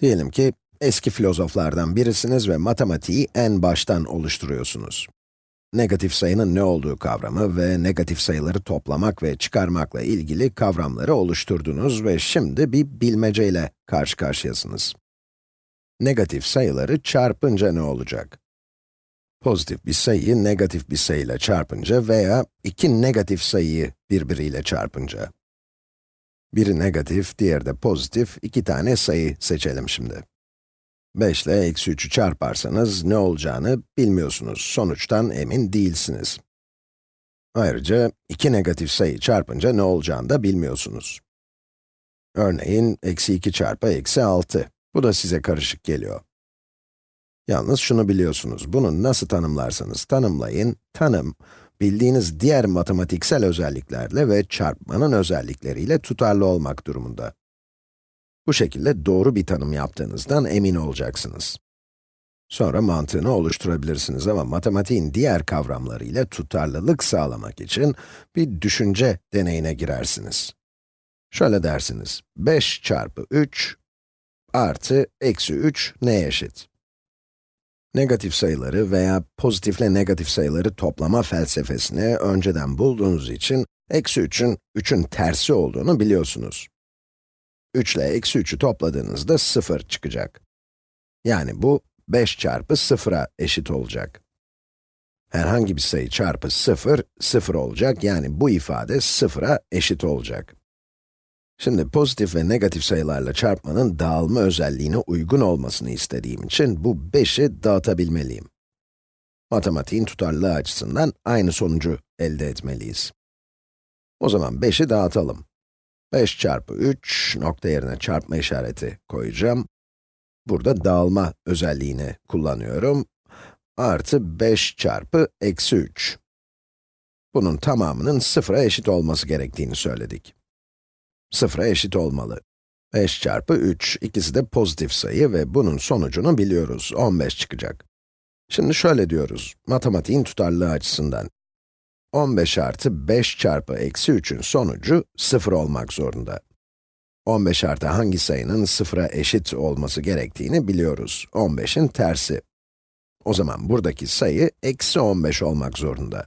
Diyelim ki, eski filozoflardan birisiniz ve matematiği en baştan oluşturuyorsunuz. Negatif sayının ne olduğu kavramı ve negatif sayıları toplamak ve çıkarmakla ilgili kavramları oluşturdunuz ve şimdi bir bilmeceyle karşı karşıyasınız. Negatif sayıları çarpınca ne olacak? Pozitif bir sayıyı negatif bir sayıyla çarpınca veya iki negatif sayıyı birbiriyle çarpınca. Biri negatif, diğeri de pozitif, iki tane sayı seçelim şimdi. 5 ile eksi 3'ü çarparsanız ne olacağını bilmiyorsunuz, sonuçtan emin değilsiniz. Ayrıca iki negatif sayı çarpınca ne olacağını da bilmiyorsunuz. Örneğin, eksi 2 çarpı eksi 6. Bu da size karışık geliyor. Yalnız şunu biliyorsunuz, bunu nasıl tanımlarsanız tanımlayın, tanım, bildiğiniz diğer matematiksel özelliklerle ve çarpmanın özellikleriyle tutarlı olmak durumunda. Bu şekilde doğru bir tanım yaptığınızdan emin olacaksınız. Sonra mantığını oluşturabilirsiniz ama matematiğin diğer kavramlarıyla tutarlılık sağlamak için bir düşünce deneyine girersiniz. Şöyle dersiniz, 5 çarpı 3 artı eksi 3 neye eşit? Negatif sayıları veya pozitifle negatif sayıları toplama felsefesini önceden bulduğunuz için, eksi 3'ün 3'ün tersi olduğunu biliyorsunuz. 3 ile eksi 3'ü topladığınızda 0 çıkacak. Yani bu 5 çarpı 0'a eşit olacak. Herhangi bir sayı çarpı 0, 0 olacak. Yani bu ifade 0'a eşit olacak. Şimdi pozitif ve negatif sayılarla çarpmanın dağılma özelliğine uygun olmasını istediğim için bu 5'i dağıtabilmeliyim. Matematiğin tutarlılığı açısından aynı sonucu elde etmeliyiz. O zaman 5'i dağıtalım. 5 çarpı 3, nokta yerine çarpma işareti koyacağım. Burada dağılma özelliğini kullanıyorum. Artı 5 çarpı eksi 3. Bunun tamamının sıfıra eşit olması gerektiğini söyledik. Sıfıra eşit olmalı. 5 çarpı 3, ikisi de pozitif sayı ve bunun sonucunu biliyoruz, 15 çıkacak. Şimdi şöyle diyoruz, matematiğin tutarlılığı açısından. 15 artı 5 çarpı eksi 3'ün sonucu 0 olmak zorunda. 15 artı hangi sayının 0'a eşit olması gerektiğini biliyoruz. 15'in tersi. O zaman buradaki sayı eksi 15 olmak zorunda.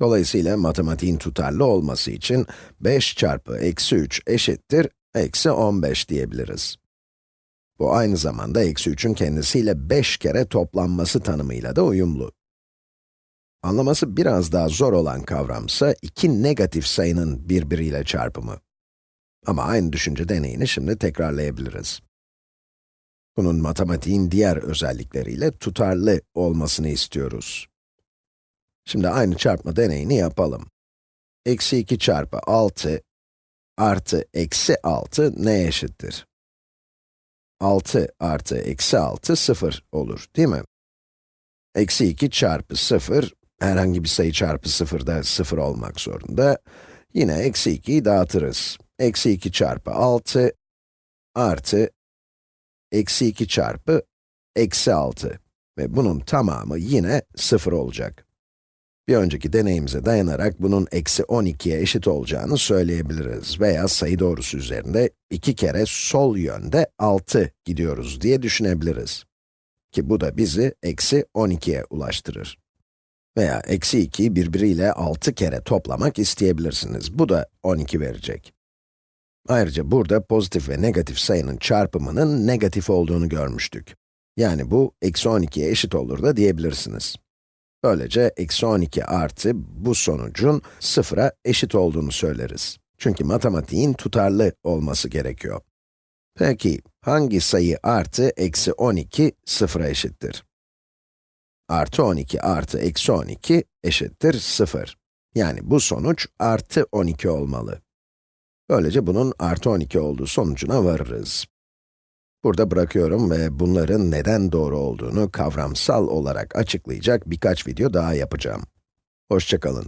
Dolayısıyla matematiğin tutarlı olması için 5 çarpı eksi 3 eşittir eksi 15 diyebiliriz. Bu aynı zamanda eksi 3'ün kendisiyle 5 kere toplanması tanımıyla da uyumlu. Anlaması biraz daha zor olan kavramsa iki negatif sayının birbiriyle çarpımı. Ama aynı düşünce deneyini şimdi tekrarlayabiliriz. Bunun matematiğin diğer özellikleriyle tutarlı olmasını istiyoruz. Şimdi aynı çarpma deneyini yapalım. Eksi 2 çarpı 6 artı eksi 6 neye eşittir? 6 artı eksi 6, 0 olur, değil mi? Eksi 2 çarpı 0, herhangi bir sayı çarpı 0 da 0 olmak zorunda. Yine eksi 2'yi dağıtırız. Eksi 2 çarpı 6 artı eksi 2 çarpı eksi 6 ve bunun tamamı yine 0 olacak. Bir önceki deneyimize dayanarak bunun eksi 12'ye eşit olacağını söyleyebiliriz veya sayı doğrusu üzerinde iki kere sol yönde 6 gidiyoruz diye düşünebiliriz. Ki bu da bizi eksi 12'ye ulaştırır. Veya eksi 2'yi birbiriyle 6 kere toplamak isteyebilirsiniz. Bu da 12 verecek. Ayrıca burada pozitif ve negatif sayının çarpımının negatif olduğunu görmüştük. Yani bu, eksi 12'ye eşit olur da diyebilirsiniz. Böylece eksi 12 artı bu sonucun sıfıra eşit olduğunu söyleriz. Çünkü matematiğin tutarlı olması gerekiyor. Peki, hangi sayı artı eksi 12 sıfıra eşittir? Artı 12 artı eksi 12 eşittir 0. Yani bu sonuç artı 12 olmalı. Böylece bunun artı 12 olduğu sonucuna varırız. Burada bırakıyorum ve bunların neden doğru olduğunu kavramsal olarak açıklayacak birkaç video daha yapacağım. Hoşçakalın.